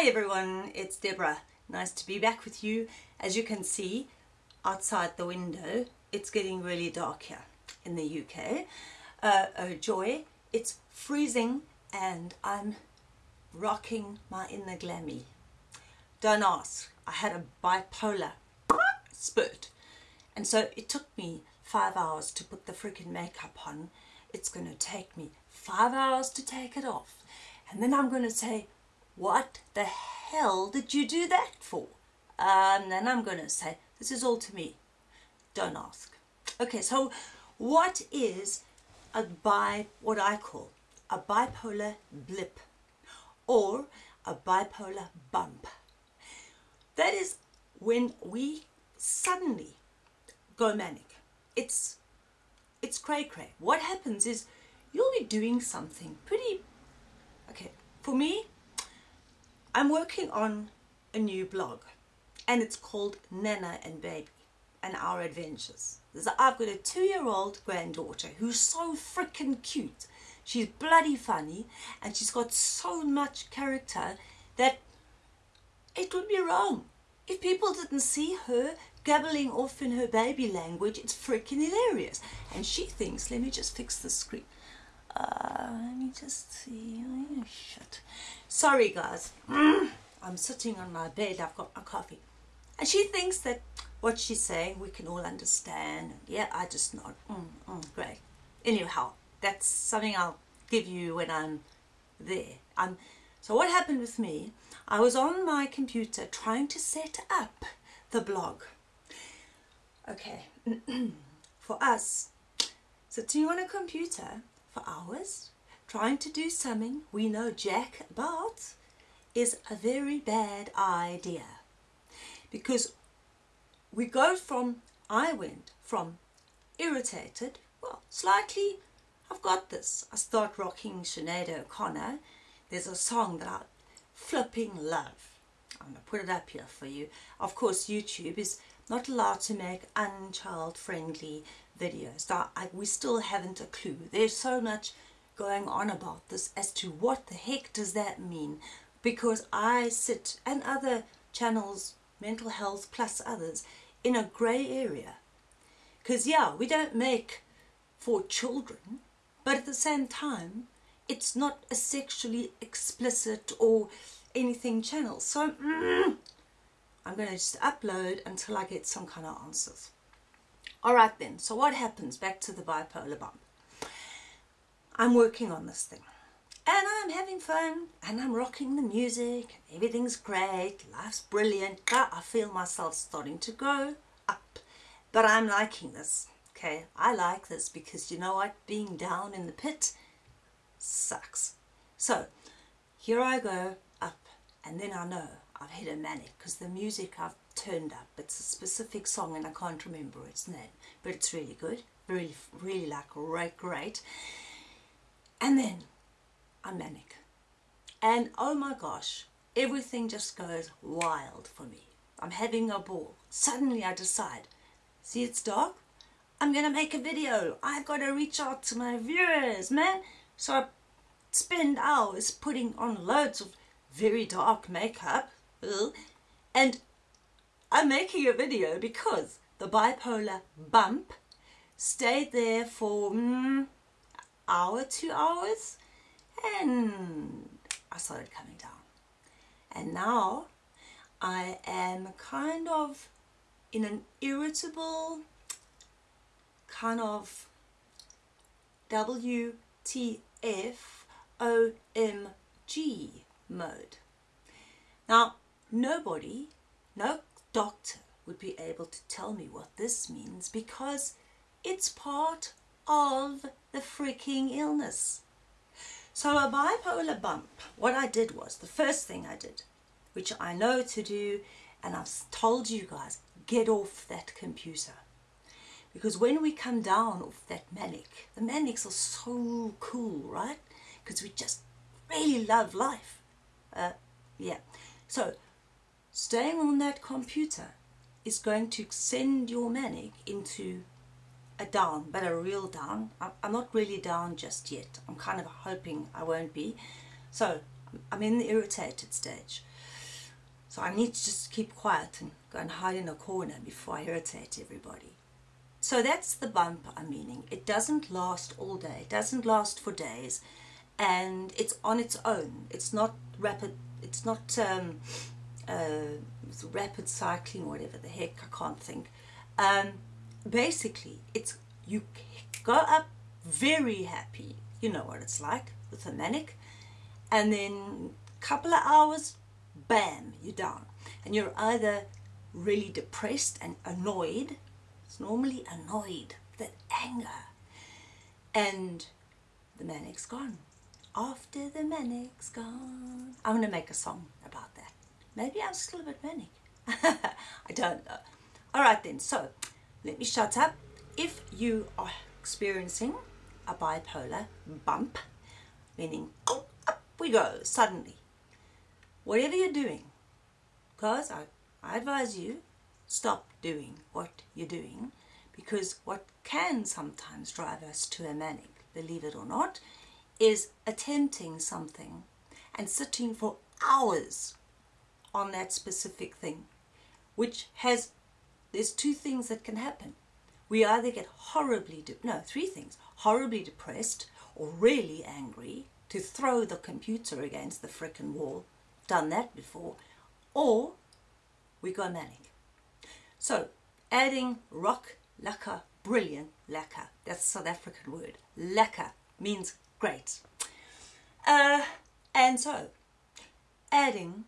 Hi everyone, it's Deborah. Nice to be back with you. As you can see outside the window, it's getting really dark here in the UK. Uh, oh joy, it's freezing and I'm rocking my inner glammy. Don't ask, I had a bipolar spurt and so it took me five hours to put the freaking makeup on. It's going to take me five hours to take it off. And then I'm going to say, what the hell did you do that for? Um, then I'm going to say, this is all to me. Don't ask. Okay, so what is a bi, what I call a bipolar blip or a bipolar bump? That is when we suddenly go manic. It's, it's cray cray. What happens is you'll be doing something pretty, okay, for me, I'm working on a new blog and it's called Nana and Baby and Our Adventures. I've got a two-year-old granddaughter who's so freaking cute. She's bloody funny and she's got so much character that it would be wrong. If people didn't see her gabbling off in her baby language, it's freaking hilarious. And she thinks, let me just fix the screen. Uh, let me just see. Oh, shit. Sorry, guys. I'm sitting on my bed. I've got my coffee. And she thinks that what she's saying we can all understand. Yeah, I just nod. Mm, mm, great. Anyhow, that's something I'll give you when I'm there. I'm, so what happened with me, I was on my computer trying to set up the blog. Okay, for us, sitting on a computer for hours trying to do something we know jack about is a very bad idea. Because we go from I went from irritated well slightly I've got this. I start rocking Sinead O'Connor. There's a song that I flipping love. I'm to put it up here for you. Of course YouTube is not allowed to make unchild friendly videos. I, we still haven't a clue. There's so much going on about this as to what the heck does that mean because I sit and other channels, mental health plus others, in a grey area. Because yeah, we don't make for children, but at the same time, it's not a sexually explicit or anything channel. So mm, I'm going to just upload until I get some kind of answers. Alright then, so what happens? Back to the bipolar bump. I'm working on this thing. And I'm having fun, and I'm rocking the music, everything's great, life's brilliant, but I feel myself starting to go up. But I'm liking this, okay? I like this because you know what? Being down in the pit sucks. So, here I go, up, and then I know I've hit a manic because the music I've turned up. It's a specific song and I can't remember its name, but it's really good. Really, really like right, great. And then I'm manic. And oh my gosh, everything just goes wild for me. I'm having a ball. Suddenly I decide, see it's dark? I'm going to make a video. I've got to reach out to my viewers, man. So I spend hours putting on loads of very dark makeup. And I'm making a video because the bipolar bump stayed there for mm, hour, two hours, and I started coming down. And now I am kind of in an irritable kind of WTF OMG mode. Now, nobody, no doctor would be able to tell me what this means because it's part of the freaking illness. So a bipolar bump, what I did was, the first thing I did, which I know to do, and I've told you guys, get off that computer. Because when we come down off that manic, the manics are so cool, right? Because we just really love life. Uh, yeah. So staying on that computer is going to send your manic into a down, but a real down. I'm not really down just yet. I'm kind of hoping I won't be. So I'm in the irritated stage. So I need to just keep quiet and go and hide in a corner before I irritate everybody. So that's the bump I'm meaning. It doesn't last all day. It doesn't last for days. And it's on its own. It's not rapid. It's not um, uh, rapid cycling or whatever the heck. I can't think. Um, basically, it's you go up very happy. You know what it's like with a manic. And then a couple of hours, bam, you're down. And you're either really depressed and annoyed it's normally annoyed, that anger. And the manic's gone. After the manic's gone. I'm going to make a song. Maybe I'm still a bit manic. I don't know. All right then, so let me shut up. If you are experiencing a bipolar bump, meaning oh, up we go suddenly, whatever you're doing, because I, I advise you stop doing what you're doing because what can sometimes drive us to a manic, believe it or not, is attempting something and sitting for hours on that specific thing, which has, there's two things that can happen. We either get horribly, no, three things, horribly depressed or really angry to throw the computer against the frickin' wall, done that before, or we go manic. So adding rock lekker, brilliant lekker. That's South African word. Lekker means great. Uh, and so adding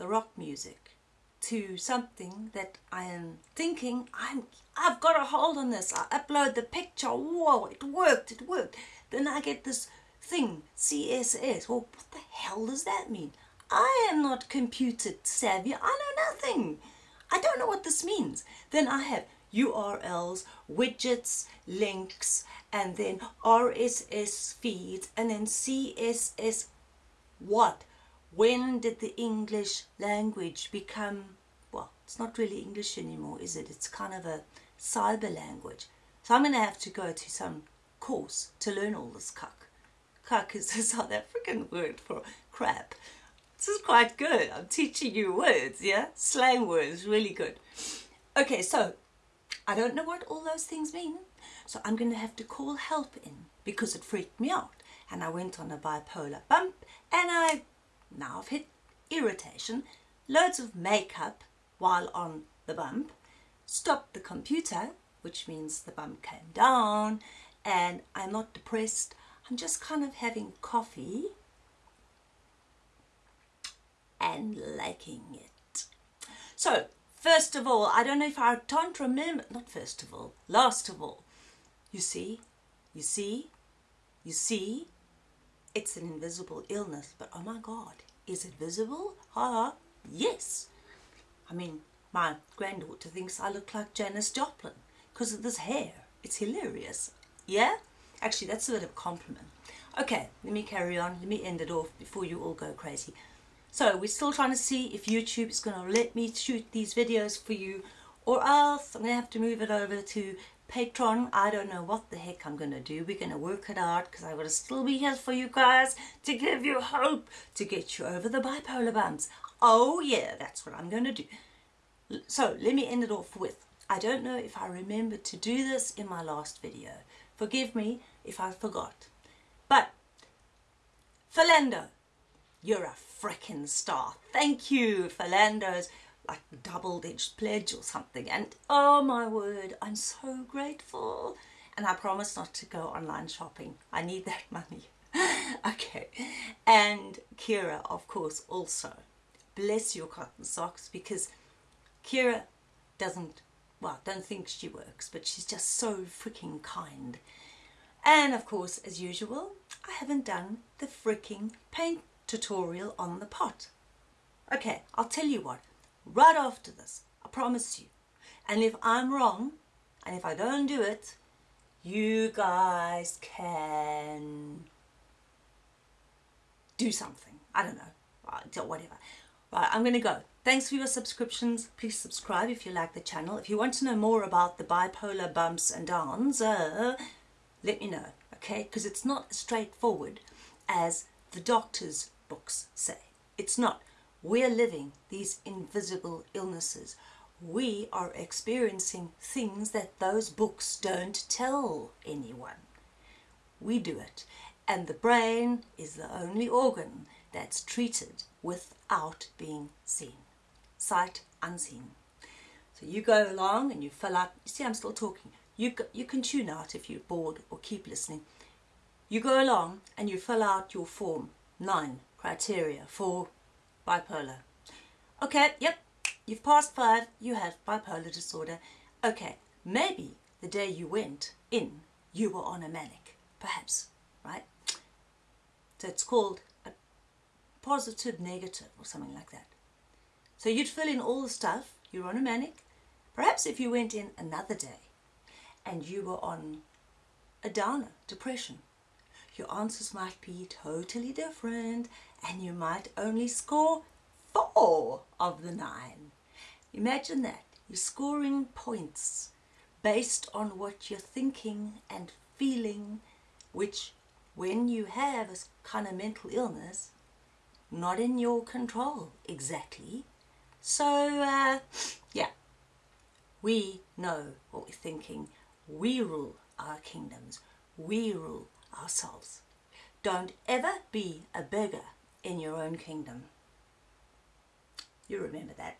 the rock music to something that I am thinking I'm I've got a hold on this. I upload the picture. Whoa, it worked, it worked. Then I get this thing, CSS. Well, what the hell does that mean? I am not computer savvy. I know nothing. I don't know what this means. Then I have URLs, widgets, links, and then RSS feeds, and then CSS. What? When did the English language become, well, it's not really English anymore, is it? It's kind of a cyber language. So I'm going to have to go to some course to learn all this kak. Kak is a South African word for crap. This is quite good. I'm teaching you words, yeah? Slang words, really good. Okay, so I don't know what all those things mean. So I'm going to have to call help in because it freaked me out. And I went on a bipolar bump and I now I've hit irritation, loads of makeup while on the bump, stopped the computer, which means the bump came down, and I'm not depressed. I'm just kind of having coffee and liking it. So, first of all, I don't know if I can't remember, not first of all, last of all, you see, you see, you see, it's an invisible illness, but oh my God, is it visible? Ah, yes. I mean, my granddaughter thinks I look like Janis Joplin because of this hair. It's hilarious. Yeah? Actually, that's a bit of a compliment. Okay, let me carry on. Let me end it off before you all go crazy. So we're still trying to see if YouTube is going to let me shoot these videos for you or else I'm going to have to move it over to Patreon. I don't know what the heck I'm going to do. We're going to work it out because I want to still be here for you guys to give you hope to get you over the bipolar bumps. Oh yeah, that's what I'm going to do. So let me end it off with, I don't know if I remembered to do this in my last video. Forgive me if I forgot. But, Philando, you're a frickin' star. Thank you, Philando's like double-edged pledge or something. And oh my word, I'm so grateful. And I promise not to go online shopping. I need that money. okay. And Kira, of course, also. Bless your cotton socks because Kira doesn't, well, don't think she works, but she's just so freaking kind. And of course, as usual, I haven't done the freaking paint tutorial on the pot. Okay, I'll tell you what, right after this, I promise you. And if I'm wrong, and if I don't do it, you guys can do something. I don't know, whatever. Right, I'm going to go. Thanks for your subscriptions. Please subscribe if you like the channel. If you want to know more about the bipolar bumps and downs, uh, let me know, okay? Because it's not as straightforward as the doctors books say. It's not. We're living these invisible illnesses. We are experiencing things that those books don't tell anyone. We do it. And the brain is the only organ that's treated without being seen. Sight unseen. So you go along and you fill out, you see I'm still talking, you, you can tune out if you're bored or keep listening. You go along and you fill out your form, nine criteria for bipolar. Okay, yep, you've passed five, you have bipolar disorder. Okay, maybe the day you went in, you were on a manic, perhaps, right? So it's called a positive negative or something like that. So you'd fill in all the stuff, you're on a manic. Perhaps if you went in another day, and you were on a downer, depression, your answers might be totally different and you might only score four of the nine. Imagine that. You're scoring points based on what you're thinking and feeling, which when you have a kind of mental illness, not in your control exactly. So, uh, yeah, we know what we're thinking. We rule our kingdoms. We rule ourselves. Don't ever be a beggar in your own kingdom. You remember that.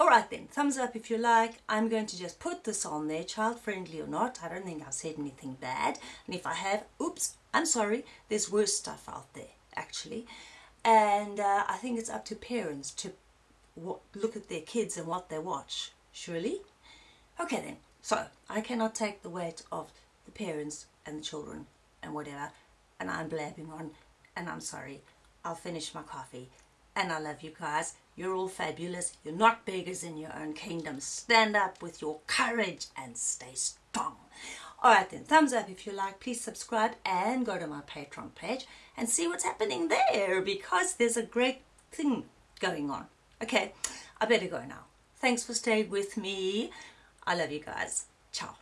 Alright then, thumbs up if you like. I'm going to just put this on there, child friendly or not. I don't think I've said anything bad. And if I have, oops, I'm sorry. There's worse stuff out there, actually. And uh, I think it's up to parents to look at their kids and what they watch, surely? Okay then, so I cannot take the weight of the parents and the children and whatever, and I'm blabbing on, and I'm sorry. I'll finish my coffee. And I love you guys. You're all fabulous. You're not beggars in your own kingdom. Stand up with your courage and stay strong. Alright then, thumbs up if you like. Please subscribe and go to my Patreon page and see what's happening there because there's a great thing going on. Okay, I better go now. Thanks for staying with me. I love you guys. Ciao.